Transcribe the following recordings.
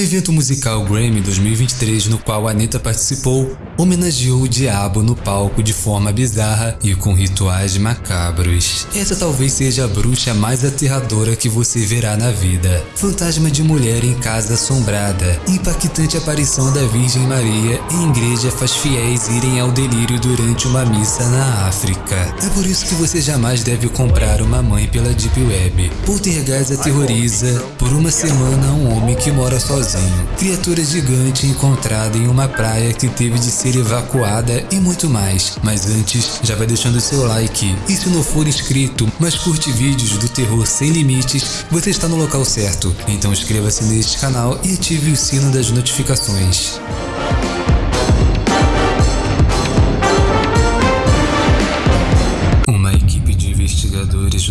Evento musical Grammy 2023 no qual Anitta participou, homenageou o diabo no palco de forma bizarra e com rituais macabros. Essa talvez seja a bruxa mais aterradora que você verá na vida. Fantasma de mulher em casa assombrada, impactante aparição da Virgem Maria em igreja faz fiéis irem ao delírio durante uma missa na África. É por isso que você jamais deve comprar uma mãe pela Deep Web. Poltergeist aterroriza por uma semana um homem que mora sozinho. Criatura gigante encontrada em uma praia que teve de ser evacuada e muito mais. Mas antes, já vai deixando seu like. E se não for inscrito, mas curte vídeos do terror sem limites, você está no local certo. Então inscreva-se neste canal e ative o sino das notificações.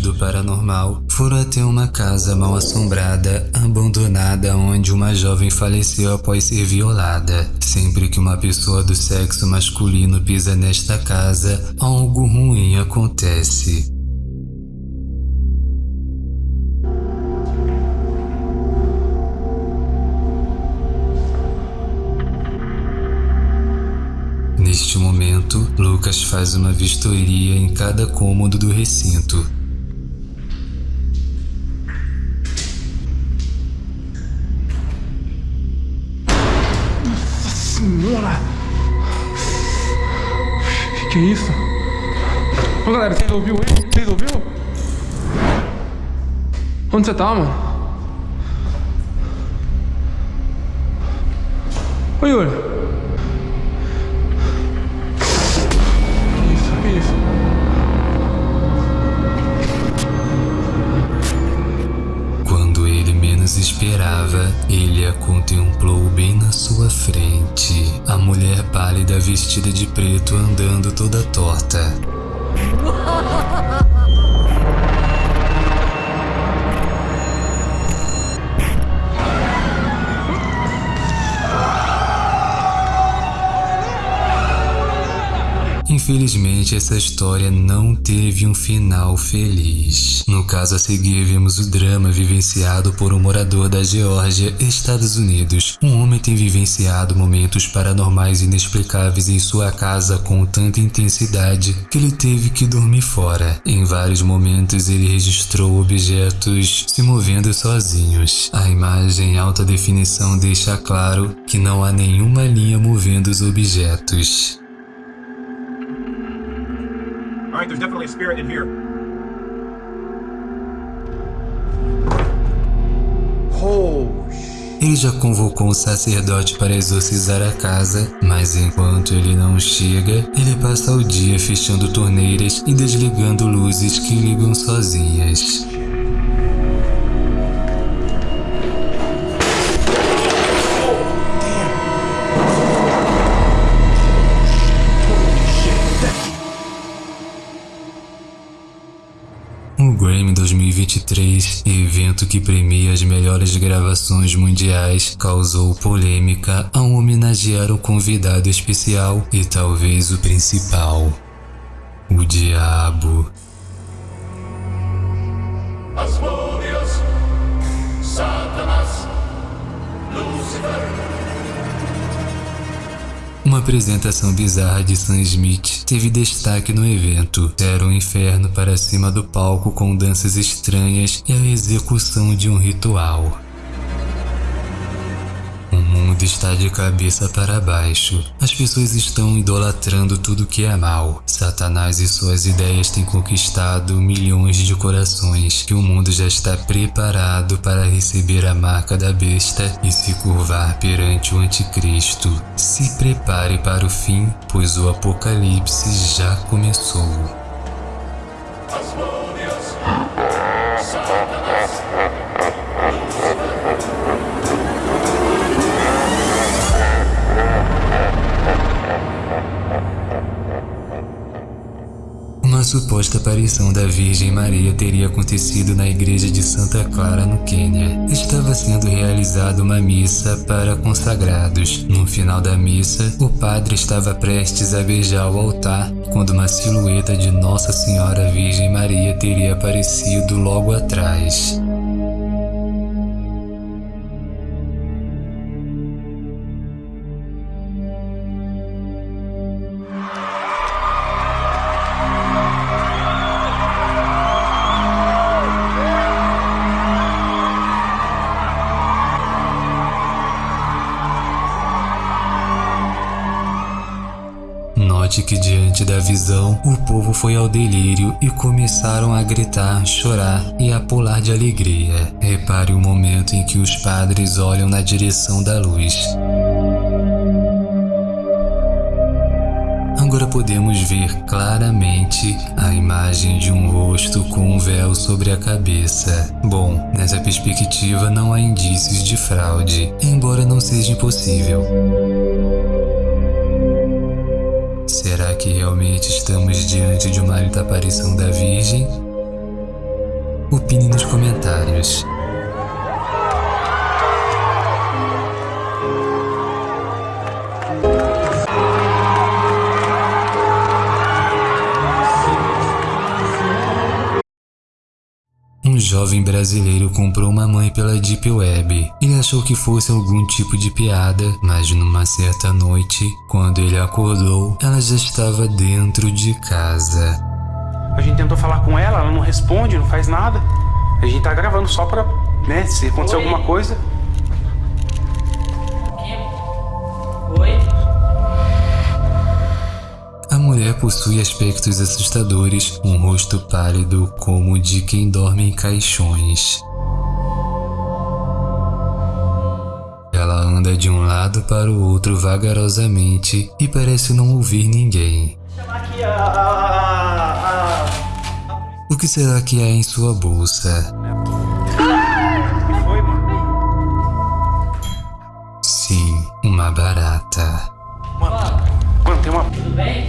Do paranormal foram até uma casa mal assombrada, abandonada, onde uma jovem faleceu após ser violada. Sempre que uma pessoa do sexo masculino pisa nesta casa, algo ruim acontece. Neste momento, Lucas faz uma vistoria em cada cômodo do recinto. Senhora! Que isso? Ô galera, vocês ouviu aí? Vocês ouviu? Onde você tá, mano? Ô Yuri! Menos esperava, ele a contemplou bem na sua frente. A mulher pálida vestida de preto andando toda torta. Infelizmente, essa história não teve um final feliz. No caso a seguir, vemos o drama vivenciado por um morador da Geórgia, Estados Unidos. Um homem tem vivenciado momentos paranormais inexplicáveis em sua casa com tanta intensidade que ele teve que dormir fora. Em vários momentos, ele registrou objetos se movendo sozinhos. A imagem em alta definição deixa claro que não há nenhuma linha movendo os objetos. All right, there's definitely a spirit in here. Oh, Ele já convocou um sacerdote para exorcizar a casa, mas enquanto ele não chega, ele passa o dia fechando torneiras e desligando luzes que ligam sozinhas. 2023, evento que premia as melhores gravações mundiais, causou polêmica ao homenagear o convidado especial e talvez o principal, o Diabo. Asmodeus, Satanas, Lucifer. Uma apresentação bizarra de Sam Smith teve destaque no evento. Era um inferno para cima do palco com danças estranhas e a execução de um ritual. Mundo está de cabeça para baixo. As pessoas estão idolatrando tudo que é mal. Satanás e suas ideias têm conquistado milhões de corações e o mundo já está preparado para receber a marca da besta e se curvar perante o anticristo. Se prepare para o fim, pois o apocalipse já começou. Asmodeus, Satanas, suposta aparição da Virgem Maria teria acontecido na igreja de Santa Clara, no Quênia. Estava sendo realizada uma missa para consagrados. No final da missa, o padre estava prestes a beijar o altar quando uma silhueta de Nossa Senhora Virgem Maria teria aparecido logo atrás. Da visão, o povo foi ao delírio e começaram a gritar, chorar e a pular de alegria. Repare o momento em que os padres olham na direção da luz. Agora podemos ver claramente a imagem de um rosto com um véu sobre a cabeça. Bom, nessa perspectiva não há indícios de fraude, embora não seja impossível. Será que realmente estamos diante de uma aparição da Virgem? Opine nos comentários. Jovem brasileiro comprou uma mãe pela Deep Web. Ele achou que fosse algum tipo de piada, mas numa certa noite, quando ele acordou, ela já estava dentro de casa. A gente tentou falar com ela, ela não responde, não faz nada. A gente tá gravando só pra, né, se acontecer Oi? alguma coisa. Mulher possui aspectos assustadores, um rosto pálido como o de quem dorme em caixões. Ela anda de um lado para o outro vagarosamente e parece não ouvir ninguém. O que será que há em sua bolsa? Sim, uma barata. Mano, tem uma. Tudo bem?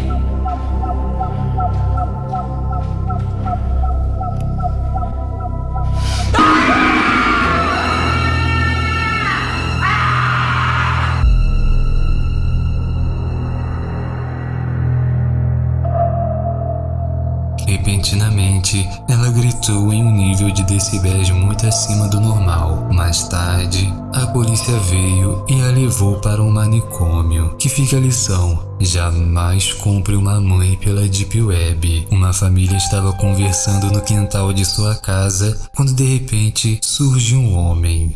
Repentinamente, ela gritou em um nível de decibéis muito acima do normal. Mais tarde, a polícia veio e a levou para um manicômio. Que fica a lição: jamais compre uma mãe pela Deep Web. Uma família estava conversando no quintal de sua casa quando de repente surge um homem.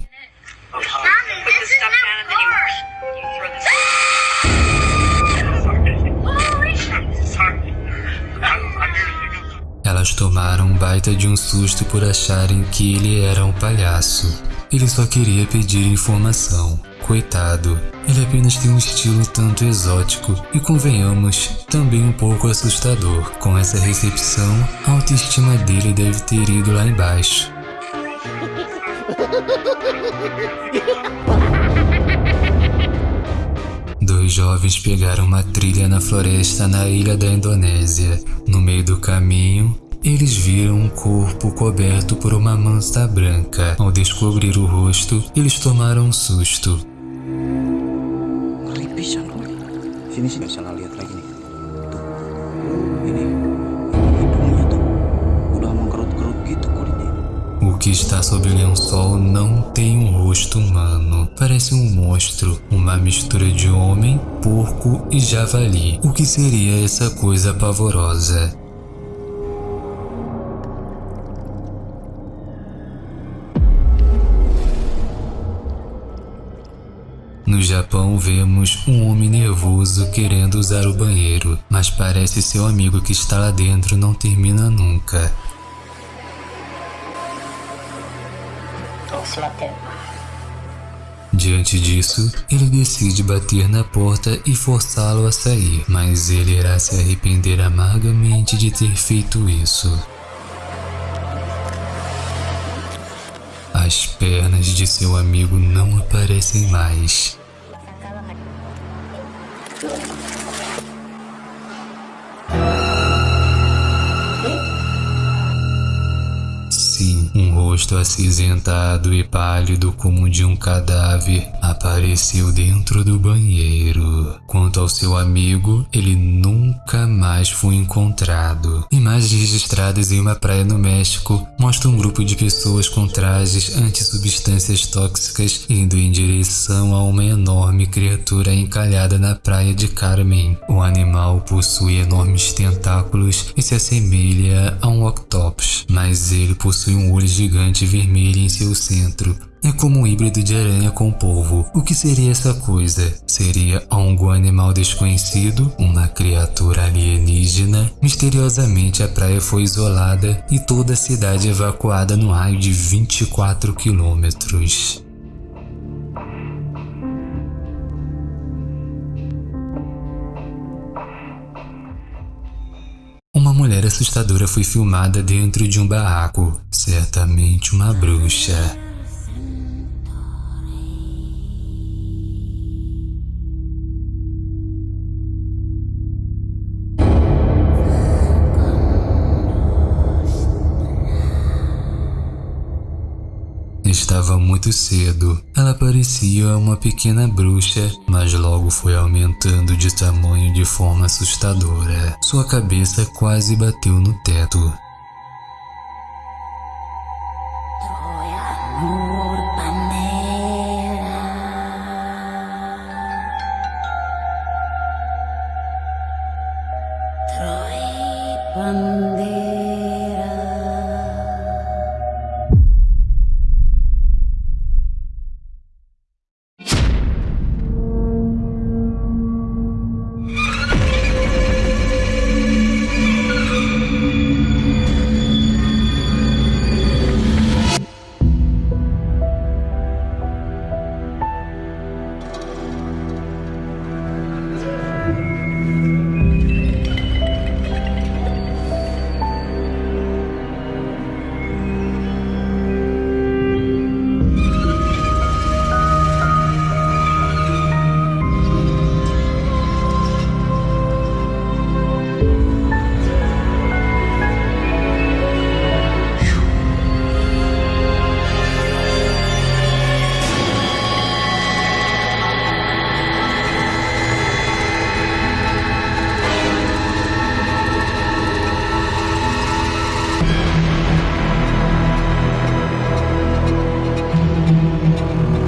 Baita de um susto por acharem que ele era um palhaço. Ele só queria pedir informação. Coitado, ele apenas tem um estilo tanto exótico e, convenhamos, também um pouco assustador. Com essa recepção, a autoestima dele deve ter ido lá embaixo. Dois jovens pegaram uma trilha na floresta na ilha da Indonésia. No meio do caminho, eles viram um corpo coberto por uma manta branca. Ao descobrir o rosto, eles tomaram um susto. O que está sob o lençol não tem um rosto humano. Parece um monstro, uma mistura de homem, porco e javali. O que seria essa coisa pavorosa? No Japão, vemos um homem nervoso querendo usar o banheiro, mas parece seu amigo que está lá dentro não termina nunca. Diante disso, ele decide bater na porta e forçá-lo a sair, mas ele irá se arrepender amargamente de ter feito isso. As pernas de seu amigo não aparecem mais. Sim, um rosto acinzentado e pálido como o de um cadáver apareceu dentro do banheiro. Quanto ao seu amigo, ele nunca mais foi encontrado. Imagens registradas em uma praia no México mostram um grupo de pessoas com trajes anti-substâncias tóxicas indo em direção a uma enorme criatura encalhada na praia de Carmen. O animal possui enormes tentáculos e se assemelha a um octopus, mas ele possui um olho gigante vermelho em seu centro. é como um híbrido de aranha com polvo. O que seria essa coisa? Seria algum animal desconhecido? Uma criatura alienígena? Misteriosamente a praia foi isolada e toda a cidade evacuada no raio de 24 quilômetros. Mulher assustadora foi filmada dentro de um barraco, certamente uma bruxa. estava muito cedo. Ela parecia uma pequena bruxa, mas logo foi aumentando de tamanho de forma assustadora. Sua cabeça quase bateu no teto. One day.